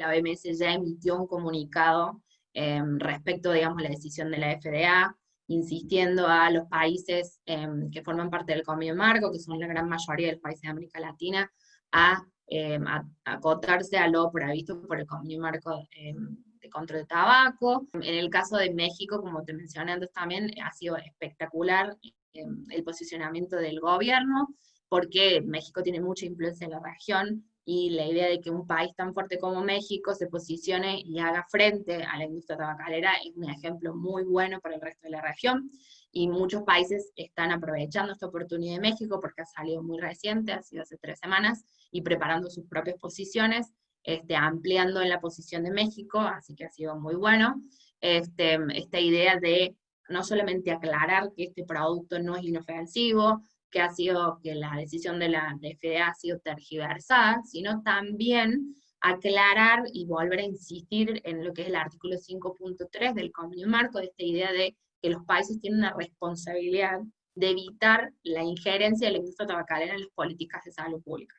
La OMS ya emitió un comunicado em, respecto, digamos, a la decisión de la FDA, insistiendo a los países em, que forman parte del Convenio Marco, que son la gran mayoría de los países de América Latina, a, em, acotarse a lo previsto por el Convenio Marco de control de tabaco. En el caso de México, como te mencioné antes también, ha sido espectacular el posicionamiento del gobierno, porque México tiene mucha influencia en la región, y la idea de que un país tan fuerte como México se posicione y haga frente a la industria tabacalera es un ejemplo muy bueno para el resto de la región, y muchos países están aprovechando esta oportunidad de México porque ha salido muy reciente, ha sido hace tres semanas, y preparando sus propias posiciones, este, ampliando en la posición de México, así que ha sido muy bueno. Este, esta idea de no solamente aclarar que este producto no es inofensivo, que ha sido que la decisión de la FDA ha sido tergiversada, sino también aclarar y volver a insistir en lo que es el artículo 5.3 del convenio marco, de esta idea de que los países tienen una responsabilidad de evitar la injerencia de la industria tabacalera en las políticas de salud pública.